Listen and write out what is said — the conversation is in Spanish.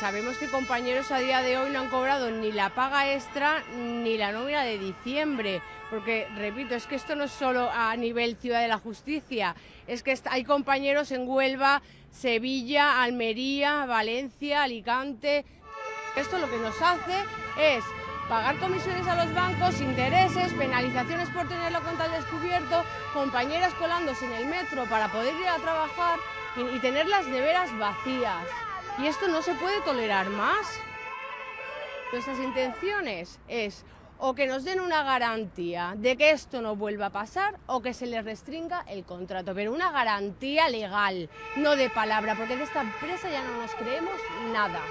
sabemos que compañeros a día de hoy no han cobrado ni la paga extra ni la nómina de diciembre, porque repito, es que esto no es solo a nivel Ciudad de la Justicia, es que hay compañeros en Huelva, Sevilla, Almería, Valencia, Alicante. Esto lo que nos hace es pagar comisiones a los bancos, intereses, penalizaciones por tenerlo contra el descubierto, compañeras colándose en el metro para poder ir a trabajar y tener las neveras vacías. Y esto no se puede tolerar más. Nuestras intenciones es o que nos den una garantía de que esto no vuelva a pasar o que se les restringa el contrato, pero una garantía legal, no de palabra, porque de esta empresa ya no nos creemos nada.